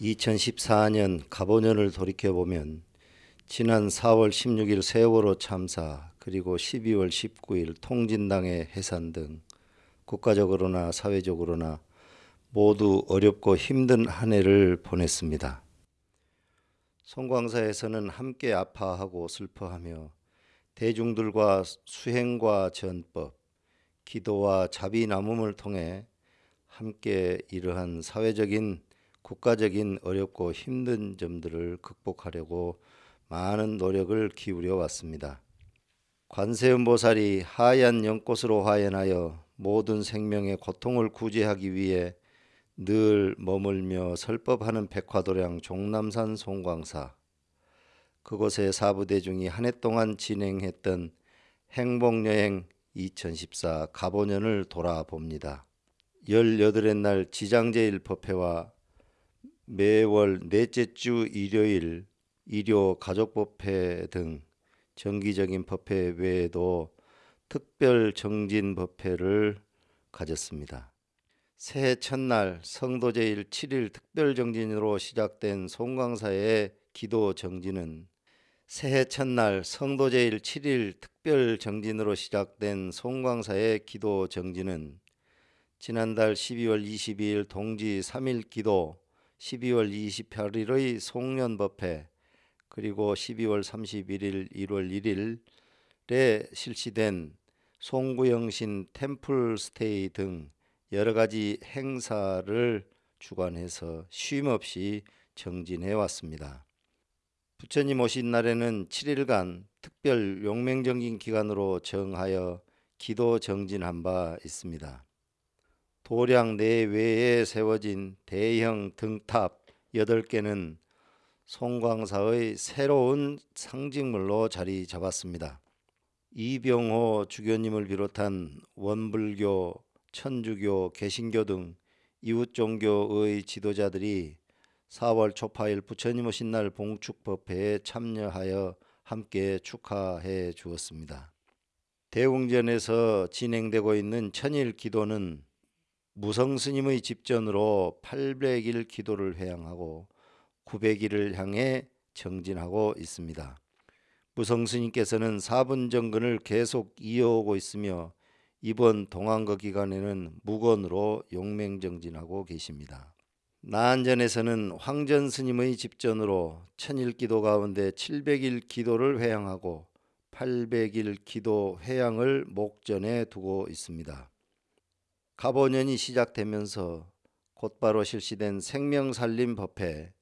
2014년 가보년을 돌이켜보면 지난 4월 16일 세월호 참사 그리고 12월 19일 통진당의 해산 등 국가적으로나 사회적으로나 모두 어렵고 힘든 한 해를 보냈습니다. 송광사에서는 함께 아파하고 슬퍼하며 대중들과 수행과 전법, 기도와 자비 나눔을 통해 함께 이러한 사회적인 국가적인 어렵고 힘든 점들을 극복하려고 많은 노력을 기울여 왔습니다. 관세음보살이 하얀 연꽃으로 화연하여 모든 생명의 고통을 구제하기 위해 늘 머물며 설법하는 백화도량 종남산 송광사 그곳의 사부대중이 한 해 동안 진행했던 행복여행 2014 가보년을 돌아봅니다. 18의 날 지장제일 법회와 매월 넷째 주 일요일 일요 가족법회 등 정기적인 법회 외에도 특별 정진 법회를 가졌습니다. 새해 첫날 성도제일 7일 특별 정진으로 시작된 송광사의 기도 정진은 새해 첫날 성도제일 7일 특별 정진으로 시작된 송광사의 기도 정진은 지난달 12월 22일 동지 3일 기도 12월 28일의 송년법회 그리고 12월 31일 1월 1일에 실시된 송구영신 템플스테이 등 여러 가지 행사를 주관해서 쉼없이 정진해 왔습니다. 부처님 오신 날에는 7일간 특별 용맹정진 기간으로 정하여 기도 정진한 바 있습니다. 도량 내외에 세워진 대형 등탑 8개는 송광사의 새로운 상징물로 자리 잡았습니다. 이병호 주교님을 비롯한 원불교, 천주교, 개신교 등 이웃 종교의 지도자들이 4월 초파일 부처님 오신 날 봉축법회에 참여하여 함께 축하해 주었습니다. 대웅전에서 진행되고 있는 천일 기도는 무성 스님의 집전으로 800일 기도를 회양하고 900일을 향해 정진하고 있습니다. 무성 스님께서는 4분 정근을 계속 이어오고 있으며 이번 동안거 기간에는 무건으로 용맹정진하고 계십니다. 나안전에서는 황전 스님의 집전으로 천일 기도 가운데 700일 기도를 회양하고 800일 기도 회양을 목전에 두고 있습니다. 가보년이 시작되면서 곧바로 실시된 생명살림 법회,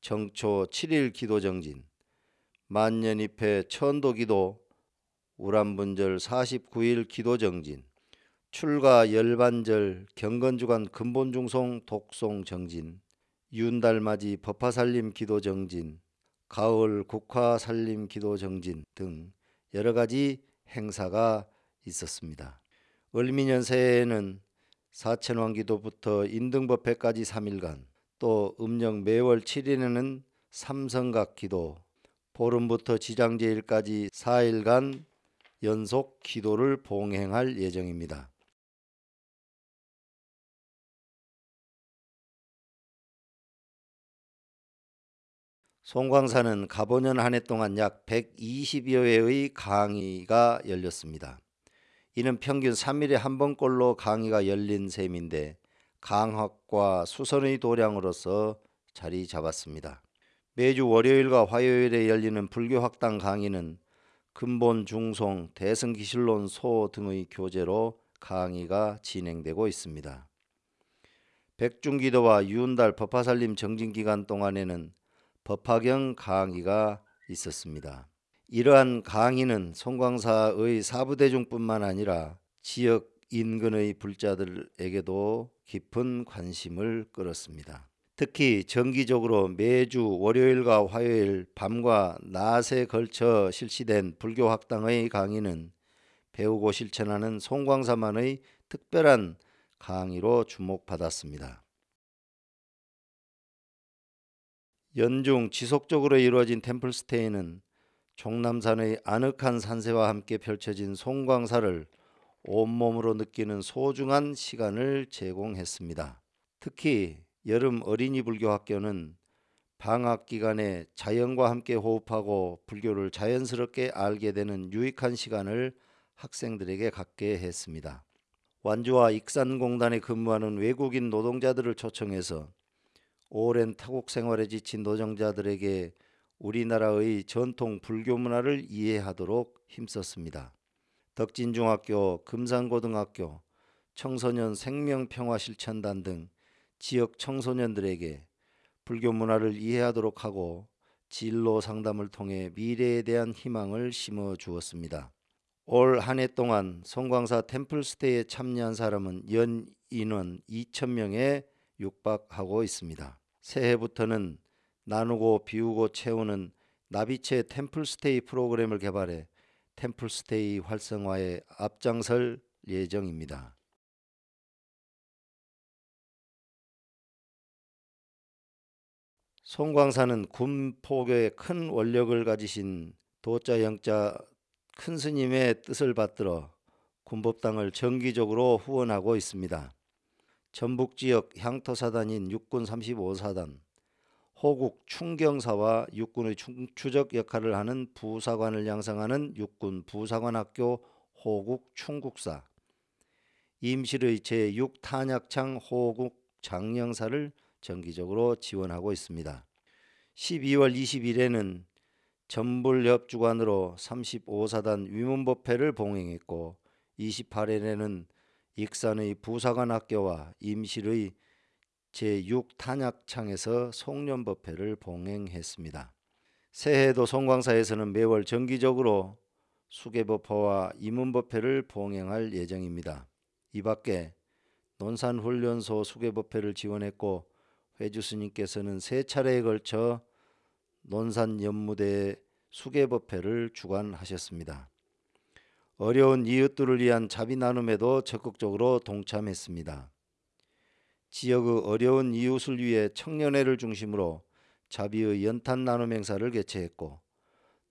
정초 7일 기도정진, 만년입회 천도기도, 우람분절 49일 기도정진, 출가 열반절 경건주간 근본중송 독송정진, 윤달맞이 법화살림 기도정진, 가을 국화살림 기도정진 등 여러가지 행사가 있었습니다. 을미년 새해에는 사천왕기도부터 인등법회까지 3일간 또 음력 매월 7일에는 삼성각 기도 보름부터 지장제일까지 4일간 연속 기도를 봉행할 예정입니다. 송광사는 가보년 한 해 동안 약 120여 회의 강의가 열렸습니다. 이는 평균 3일에 한 번꼴로 강의가 열린 셈인데 강학과 수선의 도량으로서 자리 잡았습니다. 매주 월요일과 화요일에 열리는 불교 학당 강의는 근본 중송, 대승기실론 소 등의 교재로 강의가 진행되고 있습니다. 백중기도와 유운달 법화살림 정진기간 동안에는 법화경 강의가 있었습니다. 이러한 강의는 송광사의 사부대중뿐만 아니라 지역 인근의 불자들에게도 깊은 관심을 끌었습니다. 특히 정기적으로 매주 월요일과 화요일 밤과 낮에 걸쳐 실시된 불교학당의 강의는 배우고 실천하는 송광사만의 특별한 강의로 주목받았습니다. 연중 지속적으로 이루어진 템플스테이는 종남산의 아늑한 산세와 함께 펼쳐진 송광사를 온몸으로 느끼는 소중한 시간을 제공했습니다. 특히 여름 어린이 불교 학교는 방학 기간에 자연과 함께 호흡하고 불교를 자연스럽게 알게 되는 유익한 시간을 학생들에게 갖게 했습니다. 완주와 익산공단에 근무하는 외국인 노동자들을 초청해서 오랜 타국 생활에 지친 노동자들에게 우리나라의 전통 불교 문화를 이해하도록 힘썼습니다. 덕진중학교, 금산고등학교, 청소년 생명평화실천단 등 지역 청소년들에게 불교 문화를 이해하도록 하고 진로 상담을 통해 미래에 대한 희망을 심어 주었습니다. 올 한 해 동안 송광사 템플스테이에 참여한 사람은 연 인원 2천명에 육박하고 있습니다. 새해부터는 나누고 비우고 채우는 나비체 템플스테이 프로그램을 개발해 템플스테이 활성화에 앞장설 예정입니다. 송광사는 군포교에 큰 원력을 가지신 도자 영자 큰 스님의 뜻을 받들어 군법당을 정기적으로 후원하고 있습니다. 전북 지역 향토사단인 육군 35사단, 호국 충경사와 육군의 추적 역할을 하는 부사관을 양성하는 육군 부사관학교 호국 충국사, 임실의 제6탄약창 호국 장령사를 정기적으로 지원하고 있습니다. 12월 20일에는 전불협 주관으로 35사단 위문법회를 봉행했고 28일에는 익산의 부사관 학교와 임실의 제6탄약창에서 송년법회를 봉행했습니다. 새해에도 송광사에서는 매월 정기적으로 수계법화와 임문법회를 봉행할 예정입니다. 이 밖에 논산훈련소 수계법회를 지원했고 회주 스님께서는 세 차례에 걸쳐 논산 연무대 수계법회를 주관하셨습니다. 어려운 이웃들을 위한 자비 나눔에도 적극적으로 동참했습니다. 지역의 어려운 이웃을 위해 청년회를 중심으로 자비의 연탄 나눔 행사를 개최했고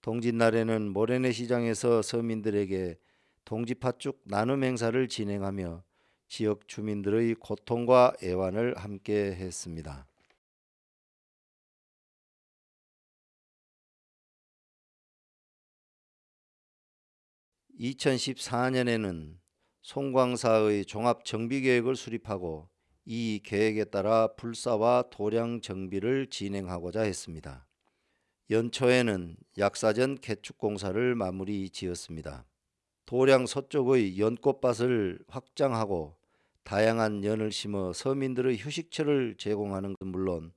동짓날에는 모래내 시장에서 서민들에게 동지팥죽 나눔 행사를 진행하며 지역 주민들의 고통과 애환을 함께 했습니다. (2014년에는) 송광사의 종합 정비 계획을 수립하고 이 계획에 따라 불사와 도량 정비를 진행하고자 했습니다. 연초에는 약사전 개축 공사를 마무리 지었습니다. 도량 서쪽의 연꽃밭을 확장하고 다양한 연을 심어 서민들의 휴식처를 제공하는 것 물론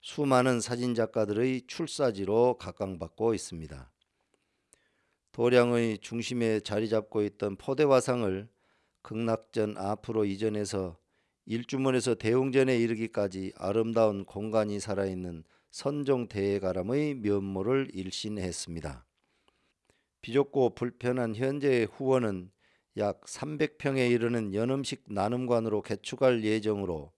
수많은 사진작가들의 출사지로 각광받고 있습니다. 도량의 중심에 자리 잡고 있던 포대화상을 극락전 앞으로 이전해서 일주문에서 대웅전에 이르기까지 아름다운 공간이 살아있는 선종대가람의 면모를 일신했습니다. 비좁고 불편한 현재의 후원은 약 300평에 이르는 연음식 나눔관으로 개축할 예정으로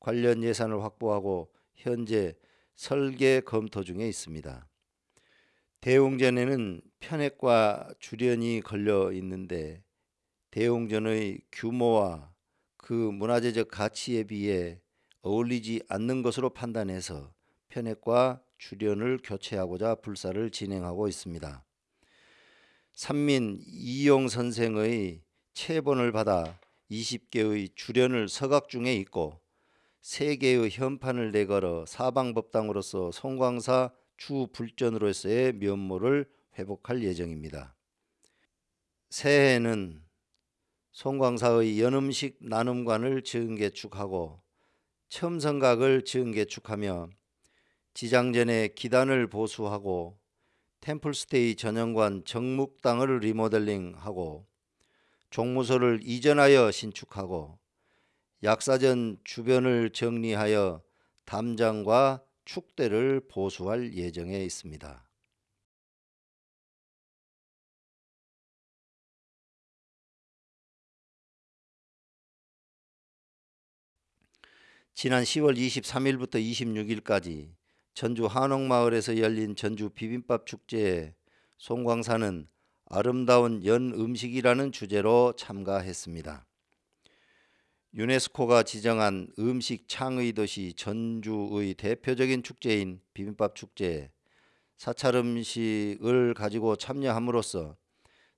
관련 예산을 확보하고 현재 설계 검토 중에 있습니다. 대웅전에는 편액과 주련이 걸려 있는데 대웅전의 규모와 그 문화재적 가치에 비해 어울리지 않는 것으로 판단해서 편액과 주련을 교체하고자 불사를 진행하고 있습니다. 산민 이용 선생의 체본을 받아 20개의 주련을 서각 중에 있고 3개의 현판을 내걸어 사방법당으로서 송광사 주불전으로서의 면모를 회복할 예정입니다. 새해에는 송광사의 연음식 나눔관을 증개축하고 첨성각을 증개축하며 지장전에 기단을 보수하고 템플스테이 전용관 정묵당을 리모델링하고 종무소를 이전하여 신축하고 약사전 주변을 정리하여 담장과 축대를 보수할 예정에 있습니다. 지난 10월 23일부터 26일까지 전주 한옥마을에서 열린 전주 비빔밥 축제에 송광사는 아름다운 연 음식이라는 주제로 참가했습니다. 유네스코가 지정한 음식 창의 도시 전주의 대표적인 축제인 비빔밥 축제에 사찰 음식을 가지고 참여함으로써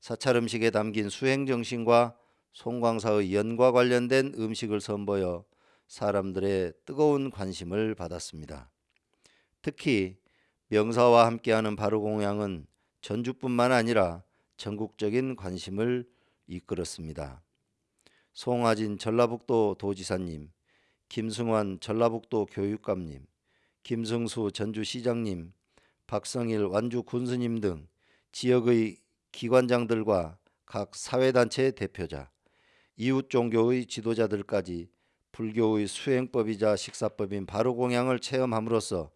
사찰 음식에 담긴 수행 정신과 송광사의 연과 관련된 음식을 선보여 사람들의 뜨거운 관심을 받았습니다. 특히 명사와 함께하는 바로공양은 전주뿐만 아니라 전국적인 관심을 이끌었습니다. 송하진 전라북도 도지사님, 김승환 전라북도 교육감님, 김승수 전주시장님, 박성일 완주 군수님 등 지역의 기관장들과 각 사회단체 대표자, 이웃 종교의 지도자들까지 불교의 수행법이자 식사법인 바로공양을 체험함으로써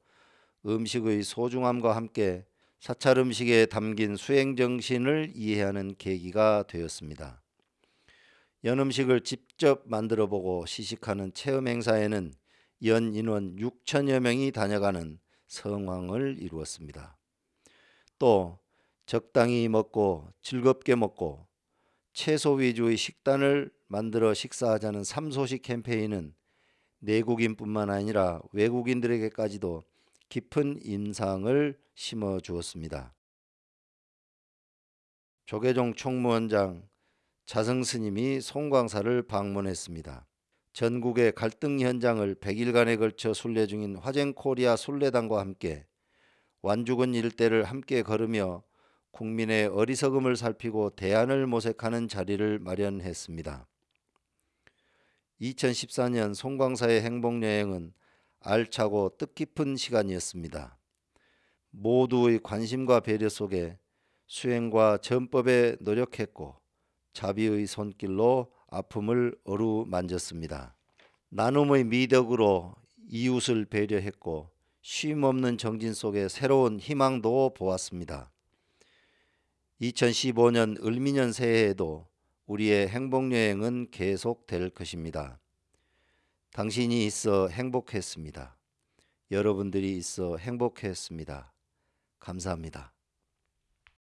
음식의 소중함과 함께 사찰 음식에 담긴 수행 정신을 이해하는 계기가 되었습니다. 연 음식을 직접 만들어 보고 시식하는 체험 행사에는 연 인원 6천여 명이 다녀가는 성황을 이루었습니다. 또 적당히 먹고 즐겁게 먹고 채소 위주의 식단을 만들어 식사하자는 삼소식 캠페인은 내국인뿐만 아니라 외국인들에게까지도 깊은 인상을 심어 주었습니다. 조계종 총무원장 자성 스님이 송광사를 방문했습니다. 전국의 갈등 현장을 100일간에 걸쳐 순례 중인 화쟁 코리아 순례단과 함께 완주군 일대를 함께 걸으며 국민의 어리석음을 살피고 대안을 모색하는 자리를 마련했습니다. 2014년 송광사의 행복여행은 알차고 뜻깊은 시간이었습니다. 모두의 관심과 배려 속에 수행과 전법에 노력했고 자비의 손길로 아픔을 어루만졌습니다. 나눔의 미덕으로 이웃을 배려했고 쉼없는 정진 속에 새로운 희망도 보았습니다. 2015년 을미년 새해에도 우리의 행복여행은 계속될 것입니다. 당신이 있어 행복했습니다. 여러분들이 있어 행복했습니다. 감사합니다.